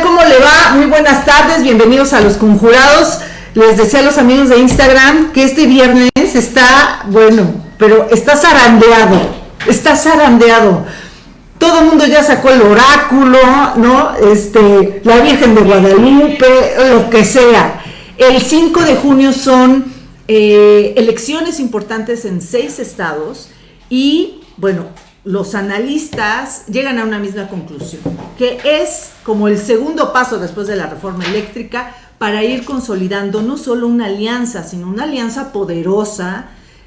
¿Cómo le va? Muy buenas tardes, bienvenidos a los conjurados. Les decía a los amigos de Instagram que este viernes está, bueno, pero está zarandeado, está zarandeado. Todo el mundo ya sacó el oráculo, ¿no? Este, la Virgen de Guadalupe, lo que sea. El 5 de junio son eh, elecciones importantes en seis estados y, bueno, los analistas llegan a una misma conclusión, que es como el segundo paso después de la reforma eléctrica para ir consolidando no solo una alianza, sino una alianza poderosa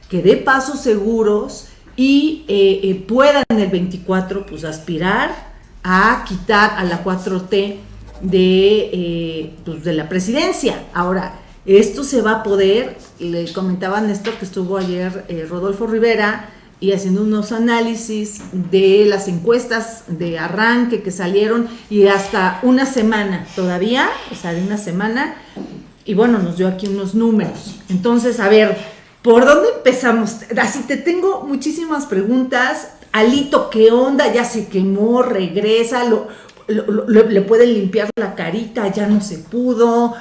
que dé pasos seguros y eh, eh, pueda en el 24 pues aspirar a quitar a la 4T de, eh, pues, de la presidencia. Ahora, esto se va a poder, le comentaba Néstor que estuvo ayer Rodolfo Rivera, y haciendo unos análisis de las encuestas de arranque que salieron y hasta una semana todavía, o sea, de una semana, y bueno, nos dio aquí unos números. Entonces, a ver, ¿por dónde empezamos? Así te tengo muchísimas preguntas. Alito, ¿qué onda? Ya se quemó, regresa, lo, le pueden limpiar la carita, ya no se pudo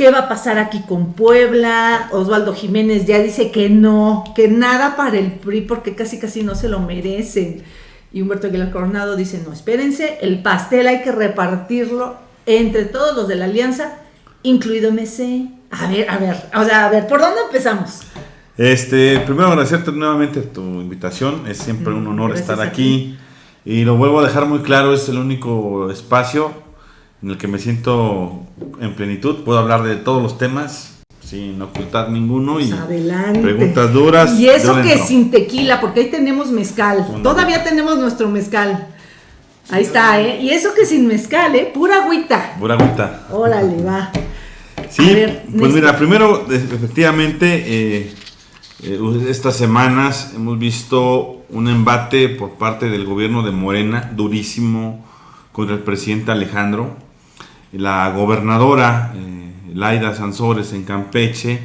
¿Qué va a pasar aquí con Puebla? Osvaldo Jiménez ya dice que no, que nada para el PRI porque casi casi no se lo merecen. Y Humberto Aguilar Coronado dice, no, espérense, el pastel hay que repartirlo entre todos los de la alianza, incluido MC. A ver, a ver, o sea, a ver, ¿por dónde empezamos? Este, primero agradecerte nuevamente tu invitación, es siempre un honor estar aquí. Y lo vuelvo a dejar muy claro, es el único espacio en el que me siento en plenitud. Puedo hablar de todos los temas sin ocultar ninguno y pues preguntas duras. Y eso que sin tequila, porque ahí tenemos mezcal. Todavía tenemos nuestro mezcal. Ahí está, ¿eh? Y eso que sin mezcal, ¿eh? Pura agüita. Pura agüita. Órale, va. Sí, pues mira, primero, efectivamente, eh, eh, estas semanas hemos visto un embate por parte del gobierno de Morena, durísimo, contra el presidente Alejandro la gobernadora eh, Laida Sansores en Campeche,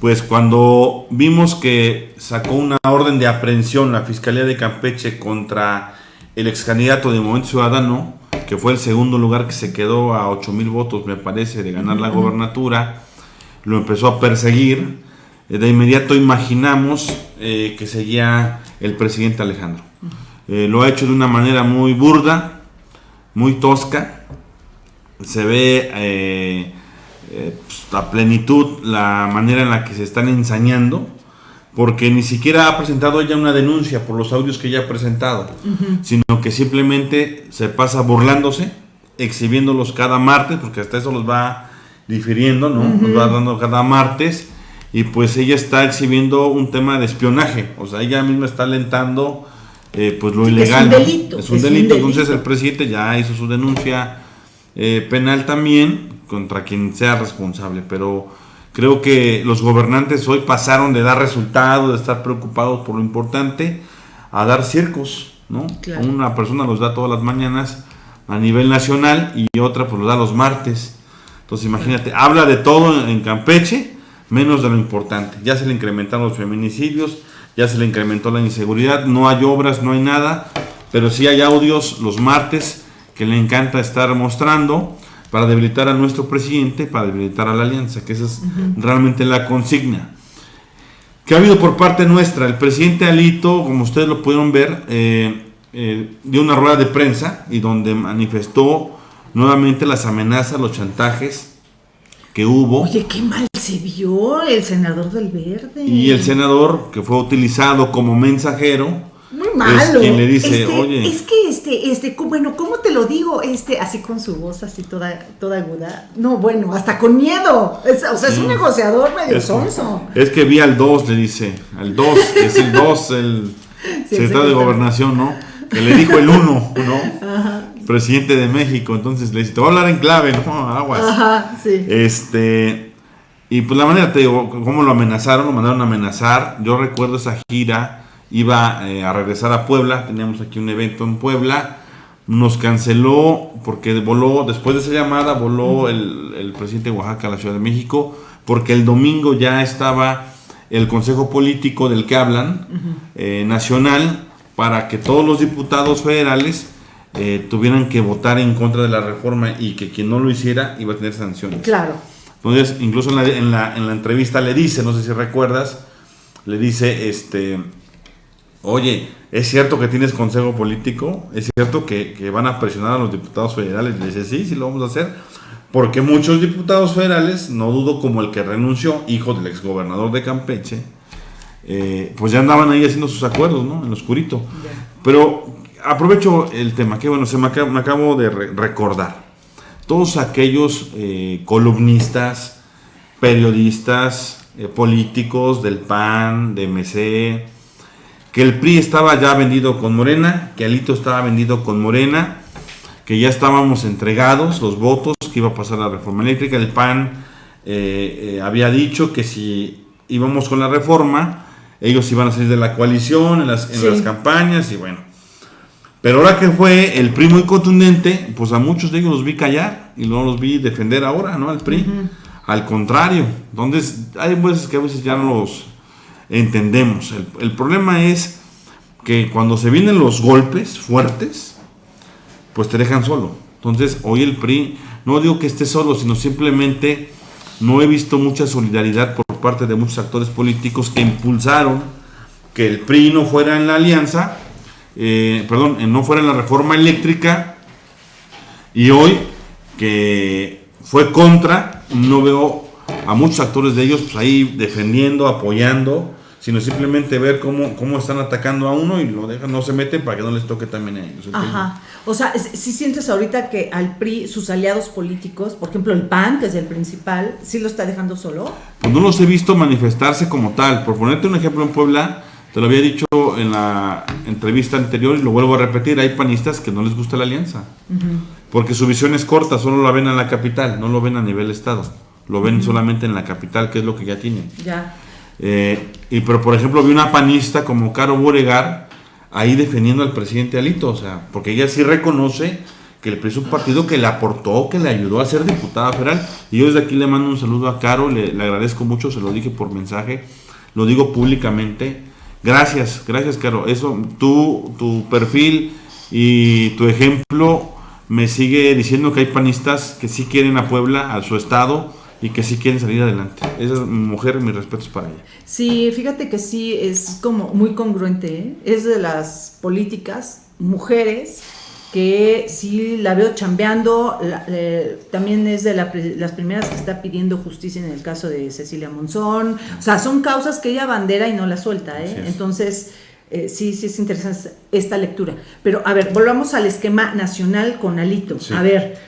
pues cuando vimos que sacó una orden de aprehensión la Fiscalía de Campeche contra el ex candidato de Movimiento Ciudadano, que fue el segundo lugar que se quedó a 8 mil votos, me parece, de ganar la gobernatura, lo empezó a perseguir. Eh, de inmediato imaginamos eh, que seguía el presidente Alejandro. lo ha hecho de una manera muy burda, muy tosca, se ve eh, eh, pues, a plenitud la manera en la que se están ensañando, porque ni siquiera ha presentado ella una denuncia por los audios que ella ha presentado, sino que simplemente se pasa burlándose, exhibiéndolos cada martes, porque hasta eso los va difiriendo, ¿no? Los va dando cada martes, y pues ella está exhibiendo un tema de espionaje, o sea, ella misma está alentando eh, pues lo ilegal. Es un delito. Es un delito, entonces el presidente ya hizo su denuncia eh, penal también contra quien sea responsable, pero creo que los gobernantes hoy pasaron de dar resultados, de estar preocupados por lo importante, a dar circos, ¿no? Una persona los da todas las mañanas a nivel nacional y otra pues los da los martes. Entonces imagínate, habla de todo en Campeche, menos de lo importante. Ya se le incrementaron los feminicidios, ya se le incrementó la inseguridad, no hay obras, no hay nada, pero sí hay audios los martes que le encanta estar mostrando para debilitar a nuestro presidente, para debilitar a la alianza, que esa es realmente la consigna. que ha habido por parte nuestra? El presidente Alito, como ustedes lo pudieron ver, eh, eh, dio una rueda de prensa y donde manifestó nuevamente las amenazas, los chantajes que hubo. Oye, qué mal se vio el senador del Verde. Y el senador que fue utilizado como mensajero malo. quien le dice, este, oye. Es que este, este, bueno, ¿cómo te lo digo? Este, así con su voz así toda, toda aguda. No, bueno, hasta con miedo. o sea, es un negociador medio sonso. Es que vi al 2, le dice. Al 2, es el 2, el secretario de gobernación, ¿no? Que le dijo el 1, ¿no? Ajá. Presidente de México. Entonces le dice, te voy a hablar en clave, no, aguas. Ajá, sí. Este. Y pues la manera, te digo, cómo lo amenazaron, lo mandaron a amenazar. Yo recuerdo esa gira iba eh, a regresar a Puebla, teníamos aquí un evento en Puebla, nos canceló porque voló, después de esa llamada, voló el, presidente de Oaxaca a la Ciudad de México, porque el domingo ya estaba el Consejo Político del que hablan, eh, nacional, para que todos los diputados federales eh, tuvieran que votar en contra de la reforma y que quien no lo hiciera iba a tener sanciones. Claro. Entonces, incluso en la, en la, en la entrevista le dice, no sé si recuerdas, le dice, este, oye, ¿es cierto que tienes consejo político? ¿Es cierto que, que, van a presionar a los diputados federales? Le dice, sí, sí lo vamos a hacer. Porque muchos diputados federales, no dudo como el que renunció, hijo del exgobernador de Campeche, eh, pues ya andaban ahí haciendo sus acuerdos, ¿no? En lo oscurito. Pero aprovecho el tema, que bueno, se me, acabo, me acabo de re recordar. Todos aquellos eh, columnistas, periodistas, eh, políticos del PAN, de MC, que el PRI estaba ya vendido con Morena, que Alito estaba vendido con Morena, que ya estábamos entregados los votos, que iba a pasar la reforma eléctrica. El PAN eh, eh, había dicho que si íbamos con la reforma, ellos iban a salir de la coalición en las, en sí. las campañas y bueno. Pero ahora que fue el PRI muy contundente, pues a muchos de ellos los vi callar y no los vi defender ahora, ¿no? Al PRI. Uh -huh. Al contrario. Entonces, hay veces que a veces ya no los entendemos. El, el problema es que cuando se vienen los golpes fuertes, pues te dejan solo. Entonces, hoy el PRI, no digo que esté solo, sino simplemente no he visto mucha solidaridad por parte de muchos actores políticos que impulsaron que el PRI no fuera en la alianza, eh, perdón, no fuera en la reforma eléctrica, y hoy que fue contra, no veo a muchos actores de ellos pues, ahí defendiendo, apoyando, sino simplemente ver cómo, cómo están atacando a uno y lo dejan, no se meten para que no les toque también a ellos. Ajá. O sea, si sientes ahorita que al PRI, sus aliados políticos, por ejemplo el PAN, que es el principal, ¿sí lo está dejando solo? Pues no los he visto manifestarse como tal. Por ponerte un ejemplo en Puebla, te lo había dicho en la entrevista anterior y lo vuelvo a repetir, hay panistas que no les gusta la alianza. Uh -huh. Porque su visión es corta, solo la ven en la capital, no lo ven a nivel estado. Lo ven uh -huh. solamente en la capital, que es lo que ya tienen. Ya. Eh, y pero por ejemplo vi una panista como Caro Boregar ahí defendiendo al presidente Alito, o sea, porque ella sí reconoce que el PRI un partido que le aportó, que le ayudó a ser diputada federal. Y yo desde aquí le mando un saludo a Caro, le, le agradezco mucho, se lo dije por mensaje, lo digo públicamente. Gracias, gracias Caro. Eso, tú, tu perfil y tu ejemplo me sigue diciendo que hay panistas que sí quieren a Puebla, a su estado, y que sí quieren salir adelante. Esa mujer, mis respetos para ella. Sí, fíjate que sí, es como muy congruente, ¿eh? es de las políticas, mujeres, que sí la veo chambeando, la, eh, también es de la, las primeras que está pidiendo justicia en el caso de Cecilia Monzón, o sea, son causas que ella bandera y no la suelta, ¿eh? entonces... Eh, sí, sí es interesante esta lectura. Pero a ver, volvamos al esquema nacional con Alito. Sí. A ver,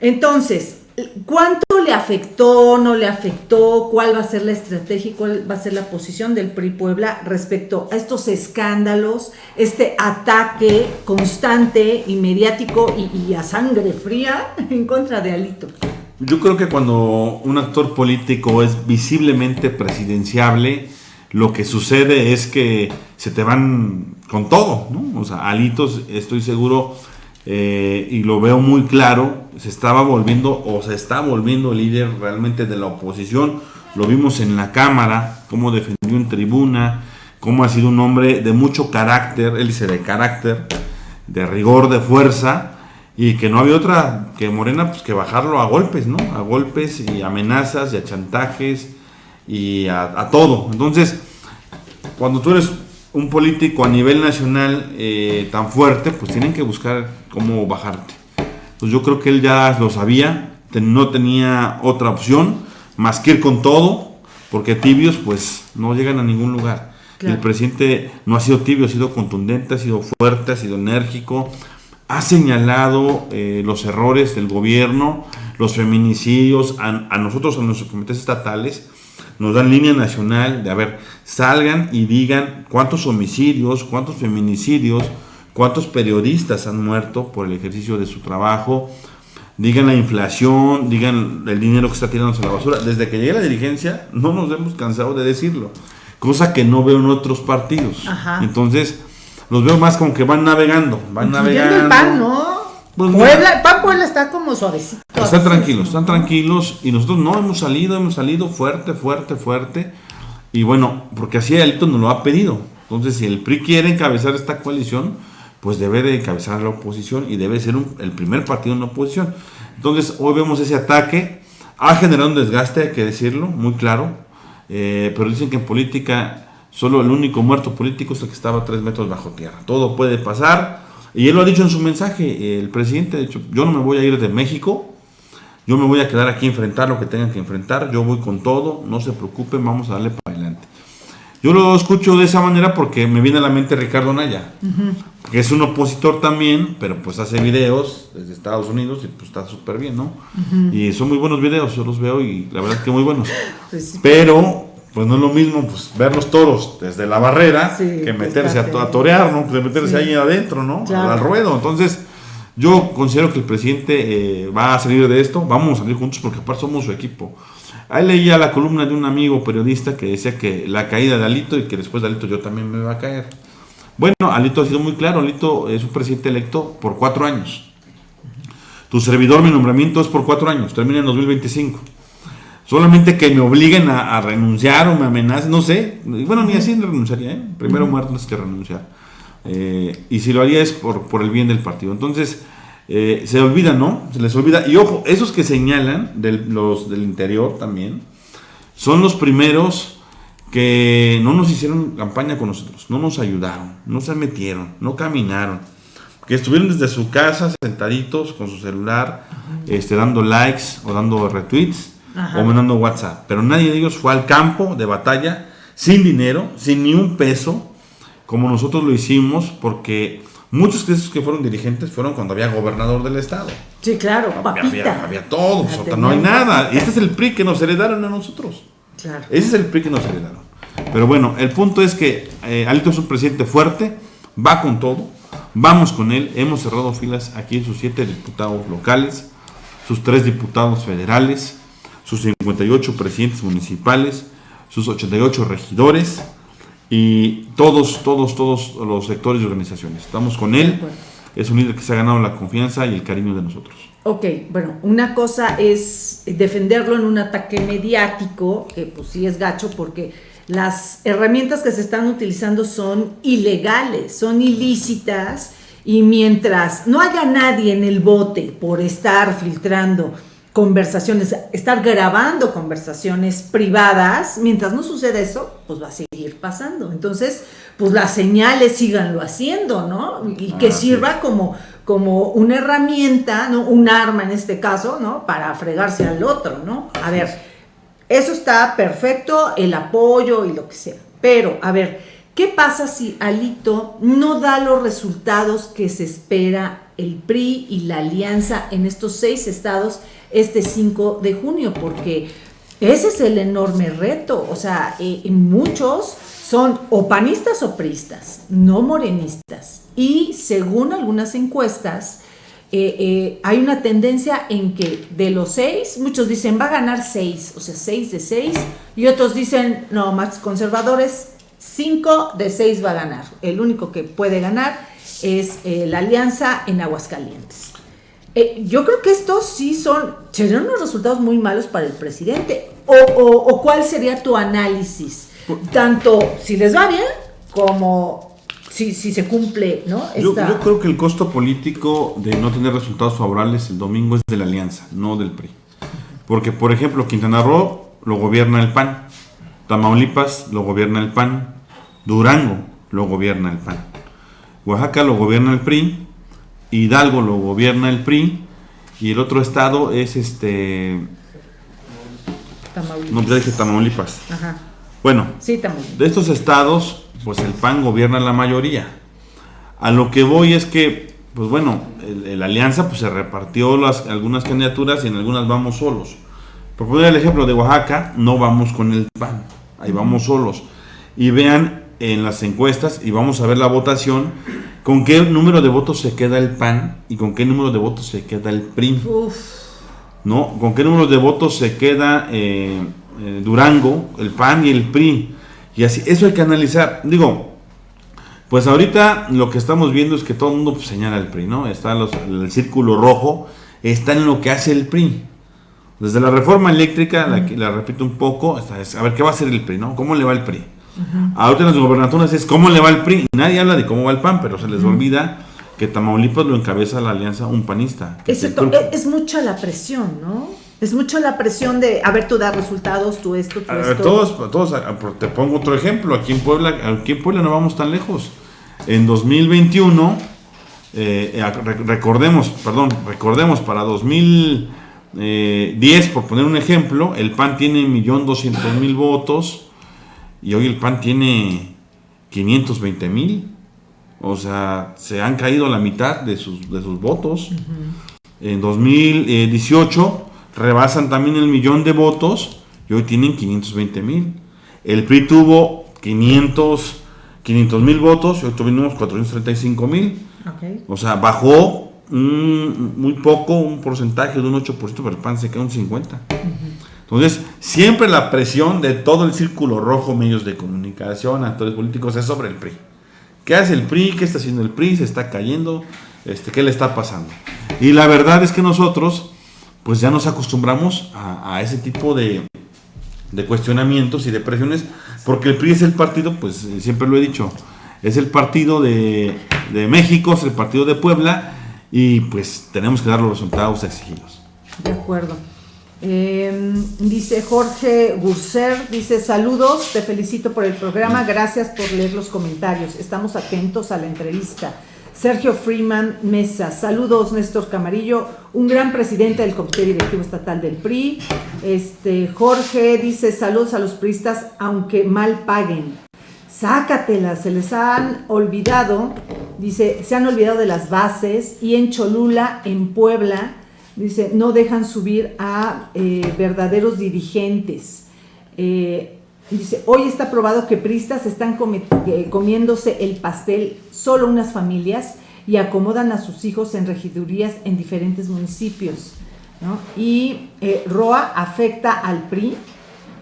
entonces, ¿Cuánto le afectó, no le afectó? ¿Cuál va a ser la estrategia cuál va a ser la posición del PRI Puebla respecto a estos escándalos, este ataque constante y mediático y, y a sangre fría en contra de Alito? Yo creo que cuando un actor político es visiblemente presidenciable, lo que sucede es que se te van con todo, ¿no? O sea, Alitos, estoy seguro, eh, y lo veo muy claro, se estaba volviendo o se está volviendo líder realmente de la oposición. Lo vimos en la Cámara, cómo defendió en tribuna, cómo ha sido un hombre de mucho carácter, él dice de carácter, de rigor, de fuerza, y que no había otra que Morena pues que bajarlo a golpes, ¿no? A golpes y amenazas y a chantajes y a todo. Entonces, cuando tú eres un político a nivel nacional eh, tan fuerte, pues tienen que buscar cómo bajarte. Pues yo creo que él ya lo sabía, no tenía otra opción más que ir con todo, porque tibios pues no llegan a ningún lugar. Claro. El presidente no ha sido tibio, ha sido contundente, ha sido fuerte, ha sido enérgico, ha señalado eh, los errores del gobierno, los feminicidios, a, a nosotros, a nuestros comités estatales, nos dan línea nacional de, a ver, salgan y digan cuántos homicidios, cuántos feminicidios, cuántos periodistas han muerto por el ejercicio de su trabajo, digan la inflación, digan el dinero que está tirándose a la basura. Desde que llegué a la dirigencia no nos hemos cansado de decirlo, cosa que no veo en otros partidos. Ajá. Entonces, los veo más como que van navegando, van navegando. El pan, ¿no? Pues Puebla, el pan Puebla está como suavecito. Están tranquilos, están tranquilos y nosotros no hemos salido, hemos salido fuerte, fuerte, fuerte. Y bueno, porque así Alito nos lo ha pedido. Entonces, si el PRI quiere encabezar esta coalición, pues debe de encabezar la oposición y debe ser el primer partido en la oposición. Entonces, hoy vemos ese ataque, ha generado un desgaste, hay que decirlo, muy claro, eh, pero dicen que en política solo el único muerto político es el que estaba tres metros bajo tierra. Todo puede pasar, y él lo ha dicho en su mensaje, el presidente ha dicho, yo no me voy a ir de México, yo me voy a quedar aquí a enfrentar lo que tengan que enfrentar, yo voy con todo, no se preocupen, vamos a darle para adelante. Yo lo escucho de esa manera porque me viene a la mente Ricardo Naya, que es un opositor también, pero pues hace videos desde Estados Unidos y pues está súper bien, ¿no? Y son muy buenos videos, yo los veo y la verdad que muy buenos. Pues pero pues no es lo mismo pues ver los toros desde la barrera que meterse a, torear, ¿no? Que meterse ahí adentro, ¿no? Al ruedo. Entonces, yo considero que el presidente eh, va a salir de esto, vamos a salir juntos porque aparte somos su equipo. Ahí leía la columna de un amigo periodista que decía que la caída de Alito y que después de Alito yo también me va a caer. Bueno, Alito ha sido muy claro, Alito es un presidente electo por cuatro años. Tu servidor, mi nombramiento es por cuatro años, termina en 2025. Solamente que me obliguen a, renunciar o me amenacen, no sé. Bueno, ni así renunciaría, ¿eh? Primero muerto es que renunciar. Eh, y si lo haría es por, por el bien del partido. Entonces, eh, se olvida, ¿no? Se les olvida. Y ojo, esos que señalan, los del interior también, son los primeros que no nos hicieron campaña con nosotros, no nos ayudaron, no se metieron, no caminaron, que estuvieron desde su casa sentaditos con su celular, este, dando likes o dando retweets o mandando WhatsApp. Pero nadie de ellos fue al campo de batalla sin dinero, sin ni un peso, como nosotros lo hicimos, porque muchos de esos que fueron dirigentes fueron cuando había gobernador del estado. Sí, claro, había, había, todo, no hay nada. Este es el PRI que nos heredaron a nosotros. Claro. Ese es el PRI que nos heredaron. Pero bueno, el punto es que eh, Alito es un presidente fuerte, va con todo, vamos con él, hemos cerrado filas aquí en sus siete diputados locales, sus tres diputados federales, sus 58 presidentes municipales, sus 88 regidores, y todos, todos, todos los sectores y organizaciones. Estamos con él, es un líder que se ha ganado la confianza y el cariño de nosotros. Ok, bueno, una cosa es defenderlo en un ataque mediático, que pues sí es gacho porque las herramientas que se están utilizando son ilegales, son ilícitas y mientras no haya nadie en el bote por estar filtrando conversaciones, estar grabando conversaciones privadas, mientras no suceda eso, pues va a seguir pasando. Entonces, pues las señales síganlo haciendo, ¿no? Y que sirva como, como una herramienta, ¿no? Un arma en este caso, ¿no? Para fregarse al otro, ¿no? A ver, eso está perfecto, el apoyo y lo que sea. Pero, a ver, ¿qué pasa si Alito no da los resultados que se espera el PRI y la alianza en estos seis estados este 5 de junio, porque ese es el enorme reto. O sea, eh, muchos son o panistas o pristas, no morenistas. Y según algunas encuestas, eh, eh, hay una tendencia en que de los seis, muchos dicen va a ganar seis, o sea, seis de seis, y otros dicen, no, más conservadores, cinco de seis va a ganar. El único que puede ganar es la alianza en Aguascalientes. Eh, yo creo que estos sí son, serían unos resultados muy malos para el presidente. O, cuál sería tu análisis? Tanto si les va bien como si, si se cumple, ¿no? Yo, creo que el costo político de no tener resultados favorables el domingo es de la alianza, no del PRI. Porque, por ejemplo, Quintana Roo lo gobierna el PAN, Tamaulipas lo gobierna el PAN, Durango lo gobierna el PAN, Oaxaca lo gobierna el PRI, Hidalgo lo gobierna el PRI y el otro estado es este... Tamaulipas. No, ya dije Tamaulipas. Ajá. Bueno, de estos estados, pues el PAN gobierna la mayoría. A lo que voy es que, pues bueno, la alianza pues se repartió las, algunas candidaturas y en algunas vamos solos. Por poner el ejemplo de Oaxaca, no vamos con el PAN, ahí vamos solos. Y vean en las encuestas y vamos a ver la votación ¿Con qué número de votos se queda el PAN y con qué número de votos se queda el PRI? ¿No? ¿Con qué número de votos se queda eh, eh, Durango, el PAN y el PRI? Y así, eso hay que analizar. Digo, pues ahorita lo que estamos viendo es que todo el mundo pues, señala al PRI, ¿no? Está el círculo rojo, está en lo que hace el PRI. Desde la reforma eléctrica, la, la repito un poco, a ver qué va a hacer el PRI, ¿no? ¿Cómo le va el PRI? Ahorita en las gobernaturas es cómo le va el PRI. Nadie habla de cómo va el PAN, pero se les olvida que Tamaulipas lo encabeza la alianza un panista. Es, es, mucha la presión, ¿no? Es mucho la presión de, a ver, tú das resultados, tú esto, tú esto. Todos, todos, te pongo otro ejemplo, aquí en Puebla, aquí en Puebla no vamos tan lejos. En 2021, eh, eh, recordemos, perdón, recordemos, para 2010, por poner un ejemplo, el PAN tiene 1.200.000 votos y hoy el PAN tiene 520.000. O sea, se han caído la mitad de sus, de sus votos. En 2018 rebasan también el millón de votos y hoy tienen 520 mil. El PRI tuvo 500 mil votos y hoy tuvimos 435 mil. O sea, bajó muy poco, un porcentaje de un 8%, pero el PAN se queda un 50%. Entonces, siempre la presión de todo el círculo rojo, medios de comunicación, actores políticos, es sobre el PRI. ¿Qué hace el PRI? ¿Qué está haciendo el PRI? ¿Se está cayendo? Este, ¿Qué le está pasando? Y la verdad es que nosotros, pues ya nos acostumbramos a, ese tipo de, cuestionamientos y de presiones, porque el PRI es el partido, pues eh, siempre lo he dicho, es el partido de, de México, es el partido de Puebla, y pues tenemos que dar los resultados exigidos. De acuerdo. Em, dice Jorge Gurser, dice saludos, te felicito por el programa, gracias por leer los comentarios, estamos atentos a la entrevista. Sergio Freeman Mesa, saludos Néstor Camarillo, un gran presidente del Comité Directivo Estatal del PRI. Este, Jorge dice saludos a los priistas, aunque mal paguen. Sácatelas, se les han olvidado, dice, se han olvidado de las bases y en Cholula, en Puebla, Dice, no dejan subir a eh, verdaderos dirigentes. Eh, dice, hoy está probado que pristas están eh, comiéndose el pastel solo unas familias y acomodan a sus hijos en regidurías en diferentes municipios. Y ROA afecta al PRI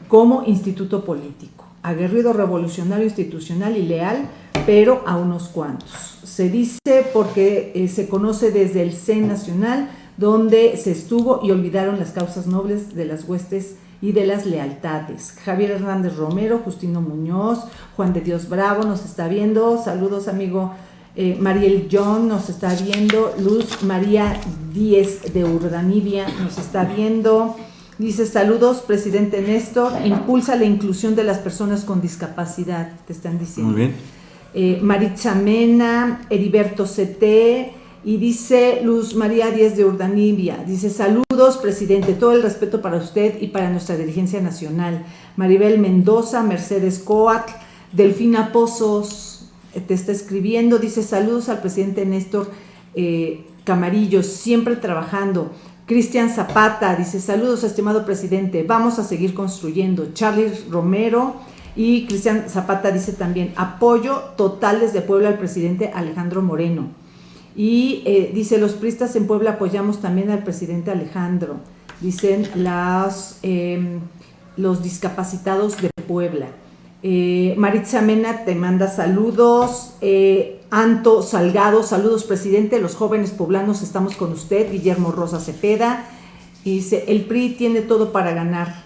como instituto político, aguerrido revolucionario institucional y leal, pero a unos cuantos. Se dice porque se conoce desde el CEN nacional donde se estuvo y olvidaron las causas nobles de las huestes y de las lealtades. Javier Hernández Romero, Justino Muñoz, Juan de Dios Bravo nos está viendo. Saludos, amigo eh, Mariel John nos está viendo. Luz María Díez de Urdanibia nos está viendo. Dice, saludos, presidente Néstor, impulsa la inclusión de las personas con discapacidad, te están diciendo. Muy bien. Eh, Maritza Mena, Heriberto CT, y dice Luz María Díez de Urdanibia, dice saludos presidente, todo el respeto para usted y para nuestra dirigencia nacional. Maribel Mendoza, Mercedes Coatl, Delfina Pozos eh, te está escribiendo, dice saludos al presidente Néstor eh, Camarillo, siempre trabajando. Cristian Zapata dice saludos estimado presidente, vamos a seguir construyendo. Charlie Romero y Cristian Zapata dice también apoyo total desde Puebla al presidente Alejandro Moreno. Y eh, dice, los pristas en Puebla apoyamos también al presidente Alejandro. Dicen las, em, los discapacitados de Puebla. Eh, Maritza Mena te manda saludos. Eh, Anto Salgado, saludos presidente. Los jóvenes poblanos estamos con usted. Guillermo Rosa Cepeda. Dice, el PRI tiene todo para ganar.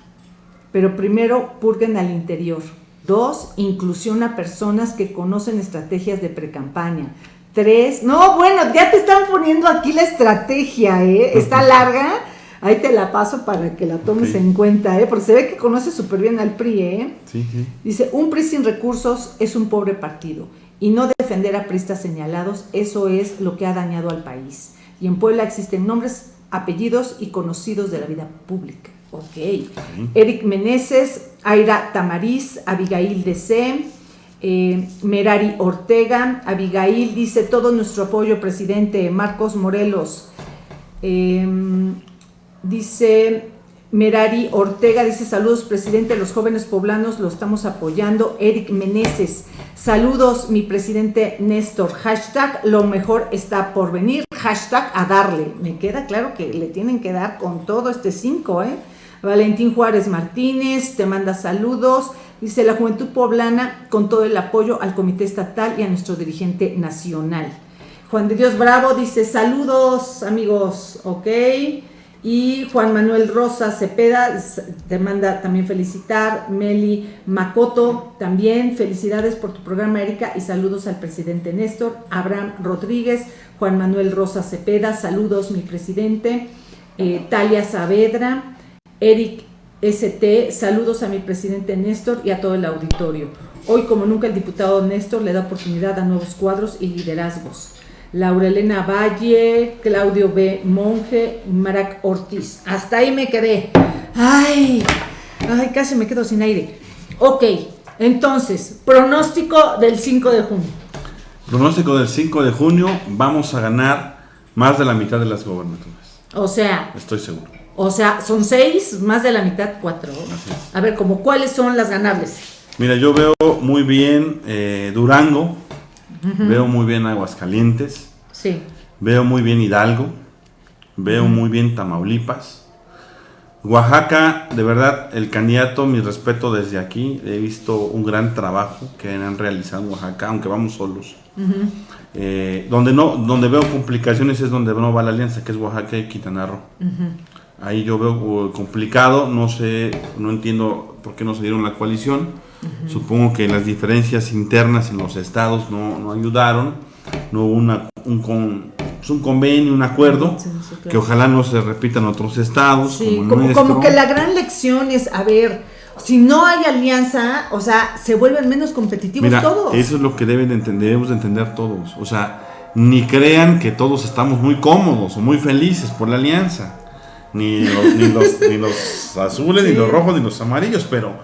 Pero primero purguen al interior. Dos, inclusión a personas que conocen estrategias de precampaña. Tres. No, bueno, ya te están poniendo aquí la estrategia, ¿eh? Está larga. Ahí te la paso para que la tomes en cuenta, ¿eh? Porque se ve que conoce súper bien al PRI, ¿eh? Sí, sí. Dice, un PRI sin recursos es un pobre partido. Y no defender a pristas señalados, eso es lo que ha dañado al país. Y en Puebla existen nombres, apellidos y conocidos de la vida pública. Ok. Eric Meneses, Aira Tamariz, Abigail DC, eh, Merari Ortega, Abigail dice todo nuestro apoyo, presidente Marcos Morelos. Em, dice Merari Ortega, dice saludos, presidente, los jóvenes poblanos lo estamos apoyando. Eric Meneses, saludos, mi presidente Néstor. Hashtag lo mejor está por venir. Hashtag a darle. Me queda claro que le tienen que dar con todo este 5, ¿eh? Valentín Juárez Martínez, te manda saludos. Dice la Juventud Poblana con todo el apoyo al Comité Estatal y a nuestro dirigente nacional. Juan de Dios Bravo dice saludos amigos, ok. Y Juan Manuel Rosa Cepeda te manda también felicitar. Meli Macoto también felicidades por tu programa, Erika, y saludos al presidente Néstor. Abraham Rodríguez, Juan Manuel Rosa Cepeda, saludos mi presidente. Eh, Talia Saavedra, Eric ST, saludos a mi presidente Néstor y a todo el auditorio. Hoy, como nunca, el diputado Néstor le da oportunidad a nuevos cuadros y liderazgos. Laura Elena Valle, Claudio B. Monje, Marac Ortiz. Hasta ahí me quedé. Ay, ay, casi me quedo sin aire. Ok, entonces, pronóstico del 5 de junio. Pronóstico del 5 de junio, vamos a ganar más de la mitad de las gobernaturas. O sea, estoy seguro. O sea, son seis, más de la mitad, cuatro. A ver, como cuáles son las ganables. Mira, yo veo muy bien eh, Durango, Veo muy bien Aguascalientes. Sí. Veo muy bien Hidalgo. Veo muy bien Tamaulipas. Oaxaca, de verdad, el candidato, mi respeto desde aquí. He visto un gran trabajo que han realizado en Oaxaca, aunque vamos solos. Eh, donde, no, donde veo complicaciones es donde no va la alianza, que es Oaxaca y Quintana Roo. Ahí yo veo uh, complicado, no sé, no entiendo por qué no se dieron la coalición. Supongo que las diferencias internas en los estados no, ayudaron, no hubo una, un, con, pues un convenio, un acuerdo, que ojalá no se repita en otros estados. como, como, que la gran lección es, a ver, si no hay alianza, o sea, se vuelven menos competitivos todos. Eso es lo que deben de entender, debemos de entender todos. O sea, ni crean que todos estamos muy cómodos o muy felices por la alianza. Ni los, ni los, ni los azules, ni los rojos, ni los amarillos, pero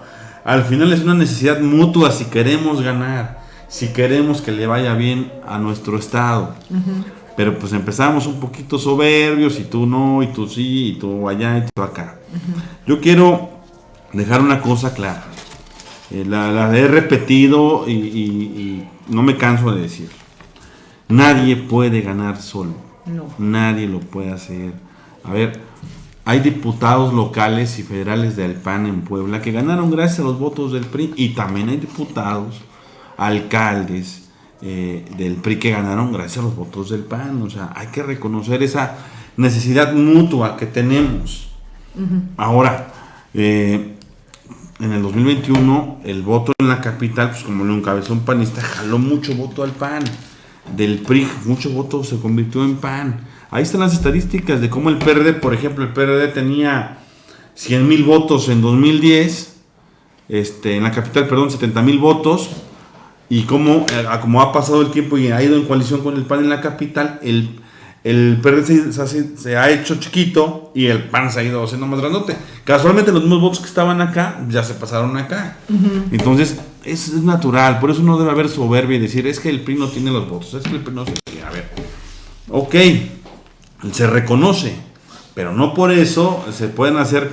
al final es una necesidad mutua si queremos ganar, si queremos que le vaya bien a nuestro estado. Pero pues empezamos un poquito soberbios y tú no, y tú sí, y tú allá, y tú acá. Yo quiero dejar una cosa clara. Eh, la, he repetido y, no me canso de decir. Nadie puede ganar solo. Nadie lo puede hacer. A ver, hay diputados locales y federales del PAN en Puebla que ganaron gracias a los votos del PRI y también hay diputados, alcaldes eh, del PRI que ganaron gracias a los votos del PAN. O sea, hay que reconocer esa necesidad mutua que tenemos. Ahora, eh, en el 2021 el voto en la capital, pues como lo encabezó un panista, jaló mucho voto al PAN. Del PRI, mucho voto se convirtió en PAN Ahí están las estadísticas de cómo el PRD, por ejemplo, el PRD tenía 100 mil votos en 2010, este, en la capital, perdón, 70 mil votos, y cómo, eh, como ha pasado el tiempo y ha ido en coalición con el PAN en la capital, el, el PRD se, ha hecho chiquito y el PAN se ha ido haciendo más grandote. Casualmente los mismos votos que estaban acá ya se pasaron acá. Entonces, es, es, natural, por eso no debe haber soberbia y decir, es que el PRI no tiene los votos, es que el PRI no se... A ver, ok, se reconoce, pero no por eso se pueden hacer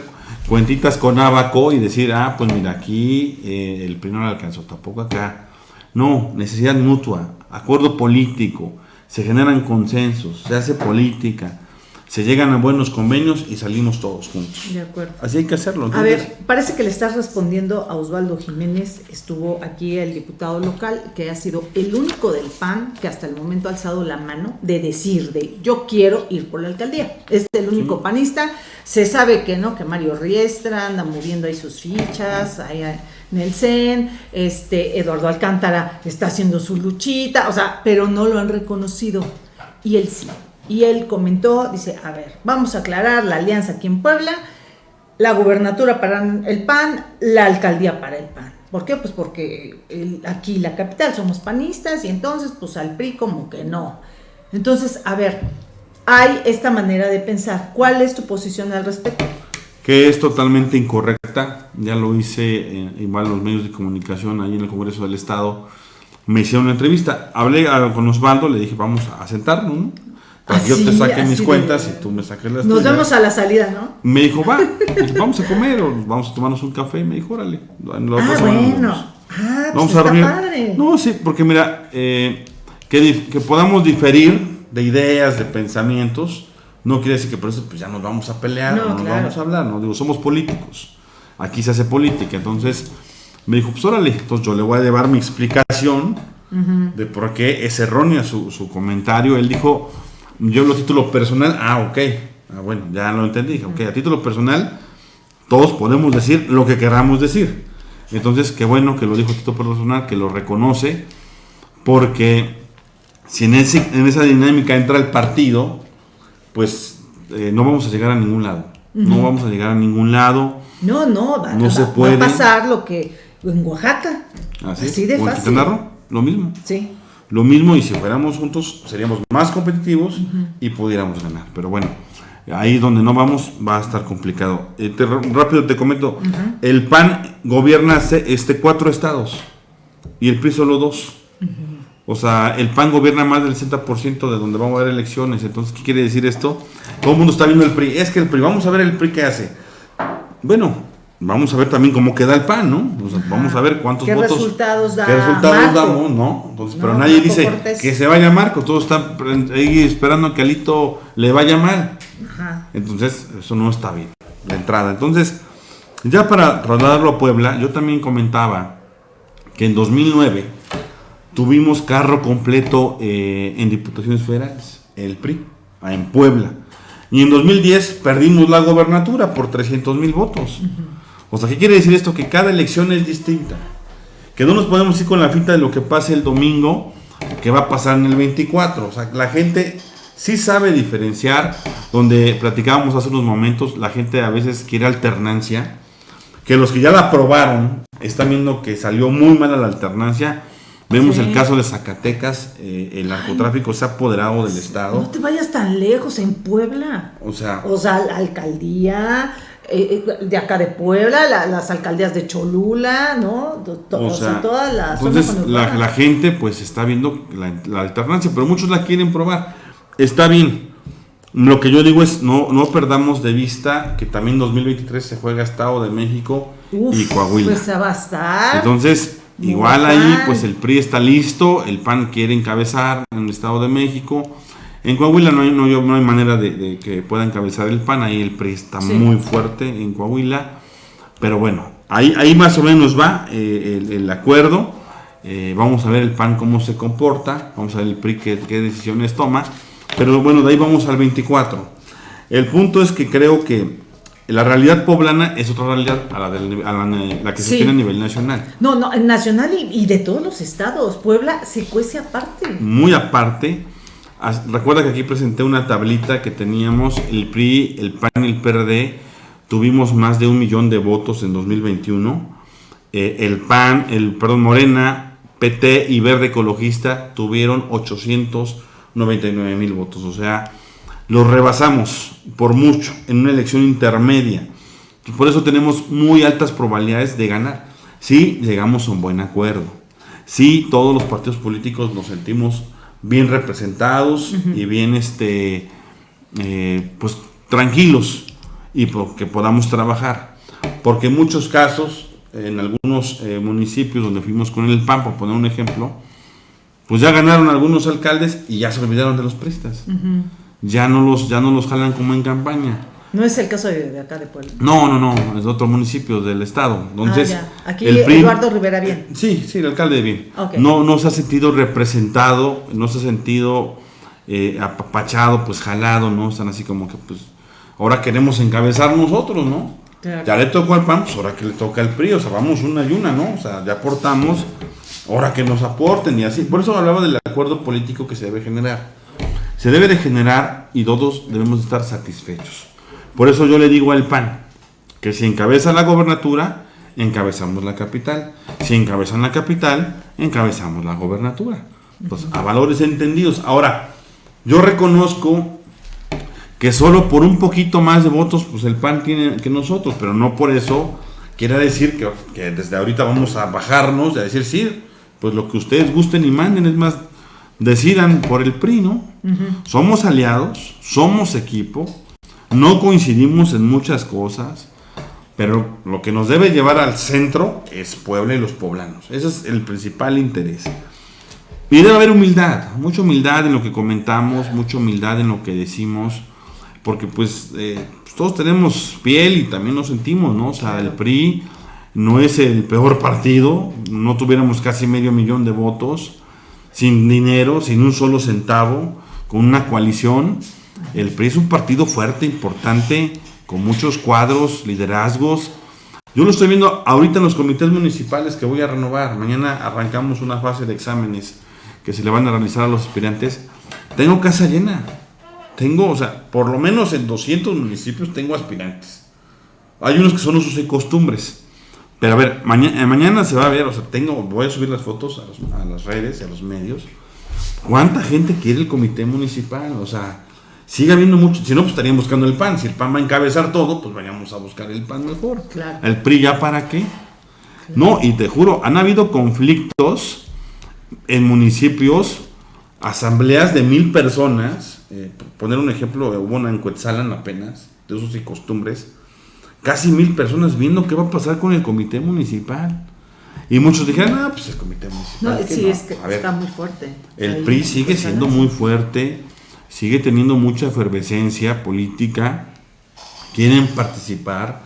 cuentitas con abaco y decir, ah, pues mira, aquí eh, el PRI no alcanzó, tampoco acá. No, necesidad mutua, acuerdo político, se generan consensos, se hace política se llegan a buenos convenios y salimos todos juntos. De acuerdo. Así hay que hacerlo. A ver, parece que le estás respondiendo a Osvaldo Jiménez, estuvo aquí el diputado local, que ha sido el único del PAN que hasta el momento ha alzado la mano de decir de yo quiero ir por la alcaldía. Es el único panista. Se sabe que no, que Mario Riestra anda moviendo ahí sus fichas, ahí en el CEN, este, Eduardo Alcántara está haciendo su luchita, o sea, pero no lo han reconocido. Y él sí. Y él comentó, dice, a ver, vamos a aclarar la alianza aquí en Puebla, la gubernatura para el PAN, la alcaldía para el PAN. ¿Por qué? Pues porque aquí la capital somos panistas y entonces pues al PRI como que no. Entonces, a ver, hay esta manera de pensar. ¿Cuál es tu posición al respecto? Que es totalmente incorrecta. Ya lo hice eh, igual los medios de comunicación ahí en el Congreso del Estado. Me hicieron una entrevista. Hablé con Osvaldo, le dije, vamos a sentarnos, ¿no? Yo te saque mis cuentas y tú me saques las Nos vemos a la salida, ¿no? Me dijo, va, vamos a comer o vamos a tomarnos un café. Me dijo, órale. ah, bueno. Ah, pues vamos a reunir. Padre. No, sí, porque mira, eh, que, que, podamos diferir de ideas, de pensamientos, no quiere decir que por eso pues, ya nos vamos a pelear, no, nos vamos a hablar, no digo, somos políticos. Aquí se hace política, entonces me dijo, pues órale, entonces yo le voy a llevar mi explicación de por qué es errónea su, su comentario. Él dijo, yo lo título personal, ah, ok. Ah, bueno, ya lo entendí. Ok, a título personal, todos podemos decir lo que queramos decir. Entonces, qué bueno que lo dijo Tito Personal, que lo reconoce, porque si en, en esa dinámica entra el partido, pues eh, no vamos a llegar a ningún lado. No vamos a llegar a ningún lado. No, no, va, no se puede. va a pasar lo que en Oaxaca. Así, de fácil. lo mismo. Sí. Lo mismo y si fuéramos juntos seríamos más competitivos y pudiéramos ganar. Pero bueno, ahí donde no vamos va a estar complicado. Eh, rápido te comento, el PAN gobierna este cuatro estados y el PRI solo dos. O sea, el PAN gobierna más del 60% de donde vamos a haber elecciones. Entonces, ¿qué quiere decir esto? Todo el mundo está viendo el PRI. Es que el PRI, vamos a ver el PRI qué hace. Bueno, vamos a ver también cómo queda el PAN, ¿no? vamos a ver cuántos ¿Qué votos. Resultados da ¿Qué resultados damos, no? Entonces, pero nadie dice que se vaya Marco. Todos están ahí esperando que Alito le vaya mal. Entonces, eso no está bien, la entrada. Entonces, ya para trasladarlo a Puebla, yo también comentaba que en 2009 tuvimos carro completo eh, en diputaciones federales, el PRI, en Puebla. Y en 2010 perdimos la gobernatura por 300 mil votos. O sea, ¿qué quiere decir esto? Que cada elección es distinta. Que no nos podemos ir con la finta de lo que pase el domingo, que va a pasar en el 24. O sea, la gente sí sabe diferenciar, donde platicábamos hace unos momentos, la gente a veces quiere alternancia, que los que ya la aprobaron están viendo que salió muy mala la alternancia Vemos el caso de Zacatecas, eh, el narcotráfico se ha apoderado del Estado. No te vayas tan lejos, en Puebla. O sea, o sea la alcaldía eh, eh, de acá de Puebla, las alcaldías de Cholula, ¿no? o, sea, todas las. Entonces, la, gente pues está viendo la, alternancia, pero muchos la quieren probar. Está bien. Lo que yo digo es, no, no perdamos de vista que también 2023 se juega Estado de México y Coahuila. Pues va a estar. Entonces, Igual ahí, pues el PRI está listo, el PAN quiere encabezar en el Estado de México. En Coahuila no hay, no, no hay manera de, que pueda encabezar el PAN, ahí el PRI está muy fuerte en Coahuila. Pero bueno, ahí, ahí más o menos va eh, el, acuerdo. Eh, vamos a ver el PAN cómo se comporta, vamos a ver el PRI qué, qué decisiones toma. Pero bueno, de ahí vamos al 24. El punto es que creo que la realidad poblana es otra realidad a la, que se tiene a nivel nacional. No, no, nacional y, de todos los estados. Puebla se cuece aparte. Muy aparte. Recuerda que aquí presenté una tablita que teníamos el PRI, el PAN y el PRD. Tuvimos más de un millón de votos en 2021. Eh, el PAN, el perdón, Morena, PT y Verde Ecologista tuvieron 899 mil votos. O sea, los rebasamos por mucho en una elección intermedia. por eso tenemos muy altas probabilidades de ganar. Si llegamos a un buen acuerdo. Si todos los partidos políticos nos sentimos bien representados y bien este, eh, pues, tranquilos y que podamos trabajar. Porque en muchos casos, en algunos eh, municipios donde fuimos con el PAN, por poner un ejemplo, pues ya ganaron algunos alcaldes y ya se olvidaron de los prestas ya no los, ya no los jalan como en campaña. No es el caso de, acá de Puebla. No, no, no, es de otro municipio del estado. Entonces, ah, Aquí Eduardo Rivera bien. Sí, sí, el alcalde de bien. No, no se ha sentido representado, no se ha sentido eh, apapachado, pues jalado, ¿no? Están así como que, pues, ahora queremos encabezar nosotros, ¿no? Ya le tocó al PAN, pues ahora que le toca al PRI, o sea, vamos una y una, ¿no? O sea, ya aportamos, ahora que nos aporten y así. Por eso hablaba del acuerdo político que se debe generar se debe de generar y todos debemos estar satisfechos. Por eso yo le digo al PAN que si encabeza la gobernatura, encabezamos la capital. Si encabezan la capital, encabezamos la gobernatura. Pues a valores entendidos. Ahora, yo reconozco que solo por un poquito más de votos, pues el PAN tiene que nosotros, pero no por eso quiere decir que, que desde ahorita vamos a bajarnos y a decir, sí, pues lo que ustedes gusten y manden, es más, decidan por el PRI, ¿no? Somos aliados, somos equipo, no coincidimos en muchas cosas, pero lo que nos debe llevar al centro es Puebla y los poblanos. Ese es el principal interés. Y debe haber humildad, mucha humildad en lo que comentamos, mucha humildad en lo que decimos, porque pues, eh, pues todos tenemos piel y también nos sentimos, ¿no? O sea, el PRI no es el peor partido, no tuviéramos casi medio millón de votos, sin dinero, sin un solo centavo, con una coalición, El PRI es un partido fuerte, importante, con muchos cuadros, liderazgos. Yo lo estoy viendo ahorita en los comités municipales que voy a renovar. Mañana arrancamos una fase de exámenes que se le van a realizar a los aspirantes. Tengo casa llena. Tengo, o sea, por lo menos en 200 municipios tengo aspirantes. Hay unos que son usos y costumbres. Pero a ver, mañana, mañana se va a ver, o sea, tengo, voy a subir las fotos a, a las redes y a los medios. ¿Cuánta gente quiere el comité municipal? O sea, sigue habiendo mucho. Si no, pues estarían buscando el pan. Si el pan va a encabezar todo, pues vayamos a buscar el pan mejor. Claro. ¿El PRI ya para qué? No, y te juro, han habido conflictos en municipios, asambleas de mil personas. Eh, poner un ejemplo, hubo una en Cuetzalan apenas, de usos y costumbres. Casi mil personas viendo qué va a pasar con el comité municipal. Y muchos dijeron, ah, pues el comité municipal. No, sí, es que está muy fuerte. El PRI sigue siendo muy fuerte sigue teniendo mucha efervescencia política, quieren participar.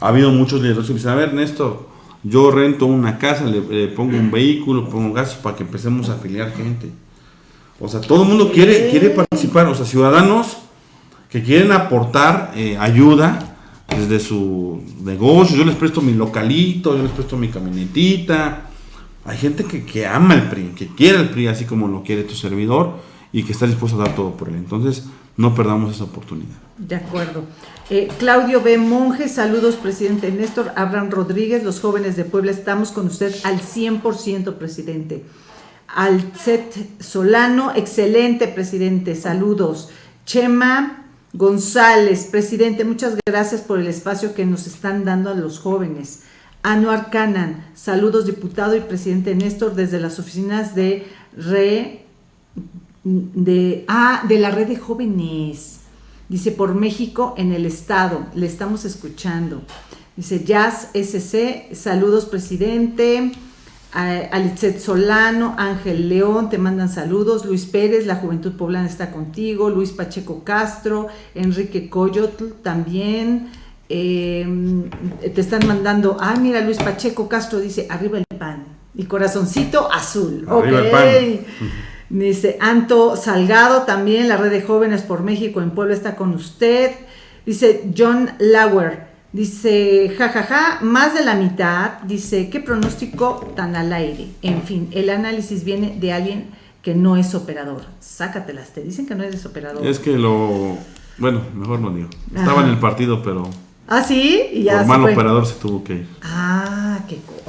Ha habido muchos liderazgos que dicen, a ver, Néstor, yo rento una casa, le, pongo un vehículo, pongo gastos para que empecemos a afiliar gente. O sea, todo el mundo quiere, quiere participar, o sea, ciudadanos que quieren aportar eh, ayuda desde su negocio, yo les presto mi localito, yo les presto mi camionetita. Hay gente que, que ama el PRI, que quiere el PRI así como lo quiere tu servidor y que está dispuesto a dar todo por él. Entonces, no perdamos esa oportunidad. De acuerdo. Eh, Claudio B. Monge, saludos, presidente Néstor. Abraham Rodríguez, los jóvenes de Puebla, estamos con usted al 100%, presidente. Alcet Solano, excelente, presidente, saludos. Chema González, presidente, muchas gracias por el espacio que nos están dando a los jóvenes. Anuar Canan, saludos, diputado y presidente Néstor, desde las oficinas de Re de, ah, de la red de jóvenes. Dice, por México en el Estado, le estamos escuchando. Dice, Jazz SC, saludos presidente. Alicet Solano, Ángel León, te mandan saludos. Luis Pérez, la Juventud Poblana está contigo. Luis Pacheco Castro, Enrique Coyotl también. Em, te están mandando, ah, mira, Luis Pacheco Castro dice, arriba el pan. Y corazoncito azul. Arriba el pan. Dice Anto Salgado también, la red de jóvenes por México en Puebla está con usted. Dice John Lauer, dice jajaja, más de la mitad. Dice, ¿qué pronóstico tan al aire? En fin, el análisis viene de alguien que no es operador. Sácatelas, te dicen que no eres operador. Es que lo. Bueno, mejor no digo. Estaba en el partido, pero. Ah, sí, y ya. Por mal operador se tuvo que ir. Ah, qué cosa.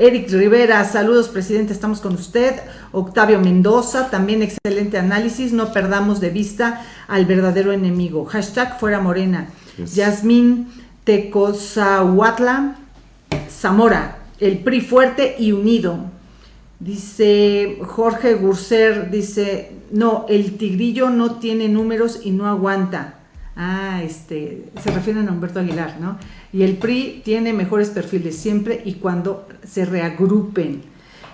Eric Rivera, saludos presidente, estamos con usted. Octavio Mendoza, también excelente análisis, no perdamos de vista al verdadero enemigo. Hashtag fuera morena. Yasmín Tecozahuatla, Zamora, el PRI fuerte y unido. Dice Jorge Gurser, dice, no, el tigrillo no tiene números y no aguanta. Ah, este, se refieren a Humberto Aguilar, ¿no? Y el PRI tiene mejores perfiles siempre y cuando se reagrupen.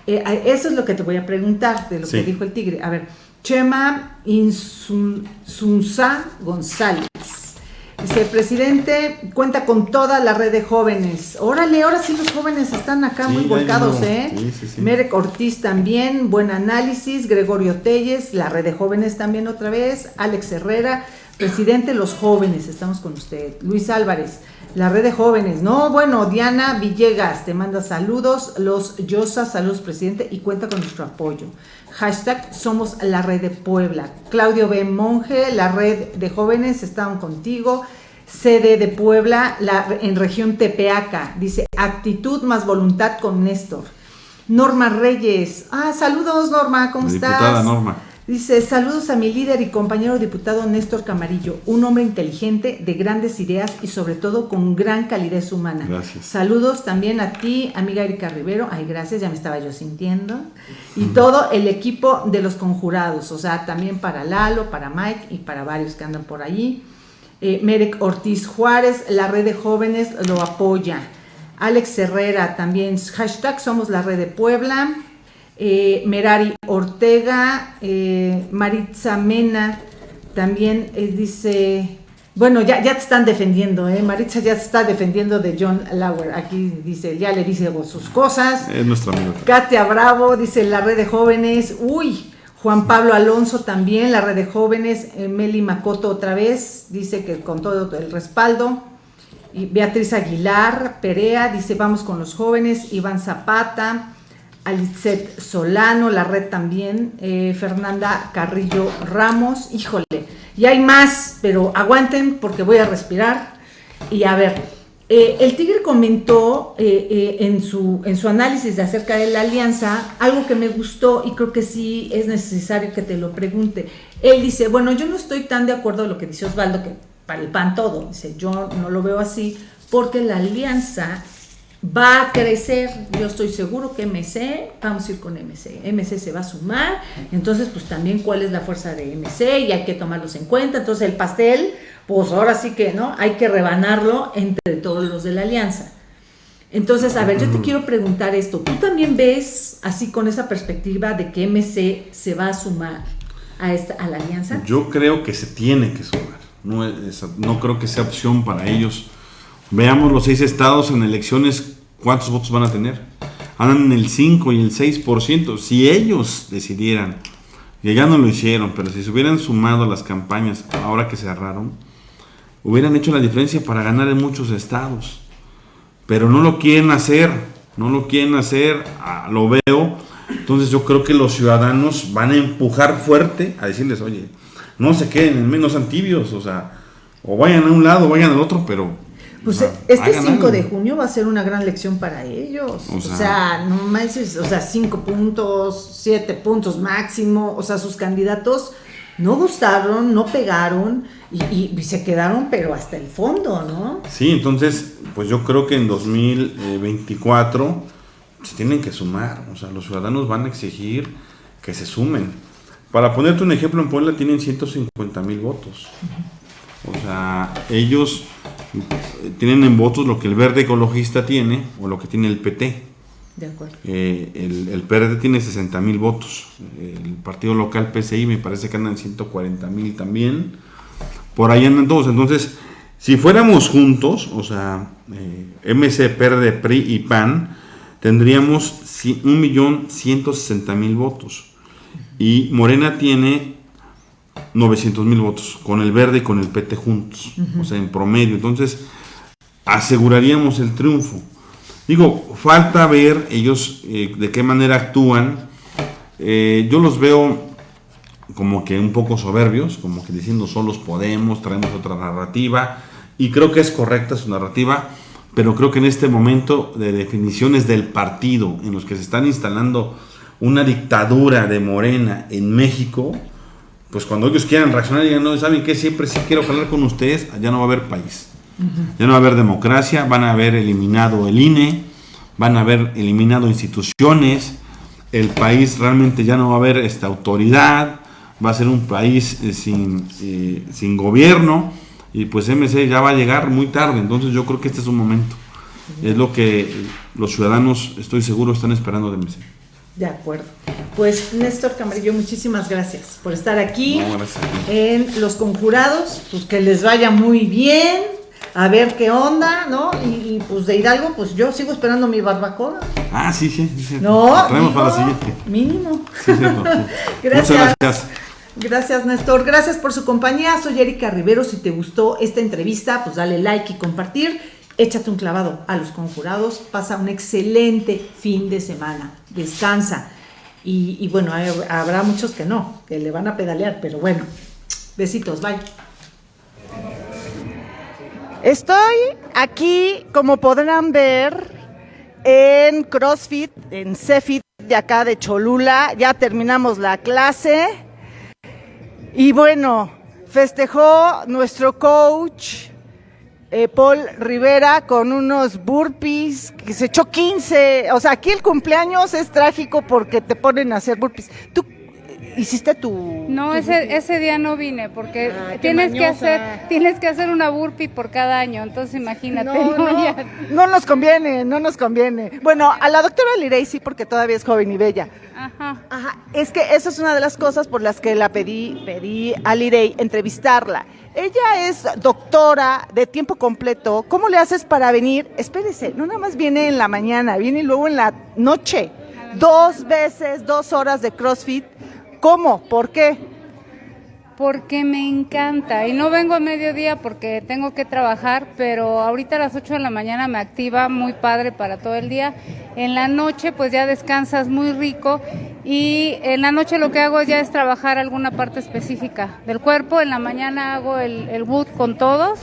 Eh, eso es lo que te voy a preguntar de lo que dijo el tigre. A ver, Chema Insunza González. Dice, presidente cuenta con toda la red de jóvenes. Órale, ahora sí los jóvenes están acá muy volcados, ¿eh? Merek Ortiz también, buen análisis. Gregorio Telles, la red de jóvenes también otra vez. Alex Herrera, presidente los jóvenes, estamos con usted. Luis Álvarez, la red de jóvenes. No, bueno, Diana Villegas te manda saludos. Los Yosa, saludos, presidente, y cuenta con nuestro apoyo. Hashtag somos la red de Puebla. Claudio B. Monge, la red de jóvenes, están contigo. Sede de Puebla, la, en región Tepeaca. Dice, actitud más voluntad con Néstor. Norma Reyes. Ah, saludos Norma, ¿cómo estás? Norma. Dice, saludos a mi líder y compañero diputado Néstor Camarillo, un hombre inteligente, de grandes ideas y sobre todo con gran calidez humana. Gracias. Saludos también a ti, amiga Erika Rivero. Ay, gracias, ya me estaba yo sintiendo. Y todo el equipo de los conjurados, o sea, también para Lalo, para Mike y para varios que andan por allí. Eh, Merek Ortiz Juárez, la red de jóvenes lo apoya. Alex Herrera también, hashtag somos la red de Puebla. Eh, Merari Ortega, eh, Maritza Mena, también eh, dice, bueno, ya, ya te están defendiendo, ¿eh? Maritza ya se está defendiendo de John Lauer, aquí dice, ya le dice sus cosas. Es nuestro amigo. Katia Bravo, dice la red de jóvenes, uy, Juan Pablo Alonso también, la red de jóvenes, Meli Macoto otra vez, dice que con todo el respaldo. Y Beatriz Aguilar Perea dice vamos con los jóvenes, Iván Zapata, Alicet Solano, la red también, eh, Fernanda Carrillo Ramos, híjole, y hay más, pero aguanten porque voy a respirar. Y a ver, eh, el Tigre comentó eh, en, su, en su análisis de acerca de la alianza algo que me gustó y creo que sí es necesario que te lo pregunte. Él dice, bueno, yo no estoy tan de acuerdo con lo que dice Osvaldo, que para el PAN todo, dice, yo no lo veo así, porque la alianza va a crecer, yo estoy seguro que MC, vamos a ir con MC, MC se va a sumar, entonces pues también cuál es la fuerza de MC y hay que tomarlos en cuenta, entonces el pastel pues ahora sí que, ¿no? Hay que rebanarlo entre todos los de la alianza. Entonces, a ver, yo te quiero preguntar esto. ¿Tú también ves así con esa perspectiva de que MC se va a sumar a, esta, a la alianza? Yo creo que se tiene que sumar. No, no creo que sea opción para ellos. Veamos los seis estados en elecciones, ¿cuántos votos van a tener? Andan en el 5 y el 6%. Si ellos decidieran, que ya no lo hicieron, pero si se hubieran sumado a las campañas ahora que cerraron, hubieran hecho la diferencia para ganar en muchos estados. Pero no lo quieren hacer, no lo quieren hacer, ah, lo veo. Entonces yo creo que los ciudadanos van a empujar fuerte a decirles, oye, no se queden en menos antibios, o sea, o vayan a un lado o vayan al otro, pero... Pues este 5 de junio va a ser una gran lección para ellos. O sea, no más, o sea, 5 puntos, 7 puntos máximo, o sea, sus candidatos no gustaron, no pegaron y, se quedaron, pero hasta el fondo, ¿no? Sí, entonces, pues yo creo que en 2024 se tienen que sumar, o sea, los ciudadanos van a exigir que se sumen. Para ponerte un ejemplo, en Puebla tienen 150 mil votos. O sea, ellos tienen en votos lo que el verde ecologista tiene o lo que tiene el PT. De acuerdo. Eh, el, el, PRD tiene 60 mil votos. El partido local PCI me parece que andan 140 mil también. Por ahí andan todos. Entonces, si fuéramos juntos, o sea, eh, MC, PRD, PRI y PAN, tendríamos 1.160.000 votos. Y Morena tiene 900 mil votos, con el verde y con el PT juntos, o sea, en promedio. Entonces, aseguraríamos el triunfo. Digo, falta ver ellos eh, de qué manera actúan. Eh, yo los veo como que un poco soberbios, como que diciendo solos podemos, traemos otra narrativa, y creo que es correcta su narrativa, pero creo que en este momento de definiciones del partido, en los que se están instalando una dictadura de Morena en México, pues cuando ellos quieran reaccionar digan, no, ¿saben qué? Siempre sí quiero hablar con ustedes, ya no va a haber país. Ya no va a haber democracia, van a haber eliminado el INE, van a haber eliminado instituciones, el país realmente ya no va a haber esta autoridad, va a ser un país eh, sin, eh, sin gobierno y pues MC ya va a llegar muy tarde, entonces yo creo que este es un momento. Es lo que los ciudadanos, estoy seguro, están esperando de MC. De acuerdo. Pues Néstor Camarillo, muchísimas gracias por estar aquí en Los Conjurados. Pues que les vaya muy bien, a ver qué onda, ¿no? Y, pues de Hidalgo, pues yo sigo esperando mi barbacoa. Ah, sí, sí. sí. No, traemos para la siguiente. Mínimo. gracias. Muchas gracias. Gracias, Néstor. Gracias por su compañía. Soy Erika Rivero. Si te gustó esta entrevista, pues dale like y compartir. Échate un clavado a los conjurados. Pasa un excelente fin de semana. Descansa. Y, bueno, habrá muchos que no, que le van a pedalear, pero bueno. Besitos, bye. Estoy aquí, como podrán ver, en CrossFit, en Cefit de acá de Cholula. Ya terminamos la clase. Y bueno, festejó nuestro coach eh, Paul Rivera con unos burpees, que se echó 15. O sea, aquí el cumpleaños es trágico porque te ponen a hacer burpees. ¿Tú hiciste tu no ese ese día no vine porque ah, tienes que hacer tienes que hacer una burpee por cada año entonces imagínate no, nos conviene no nos conviene bueno a la doctora Lirey sí porque todavía es joven y bella Ajá. Ajá. Es que esa es una de las cosas por las que la pedí, pedí a Lirey entrevistarla. Ella es doctora de tiempo completo. ¿Cómo le haces para venir? Espérese, no nada más viene en la mañana, viene luego en la noche. Dos veces, dos horas de CrossFit ¿Cómo? ¿Por qué? Porque me encanta y no vengo a mediodía porque tengo que trabajar, pero ahorita a las 8 de la mañana me activa muy padre para todo el día. En la noche pues ya descansas muy rico y en la noche lo que hago ya es trabajar alguna parte específica del cuerpo. En la mañana hago el, el wood con todos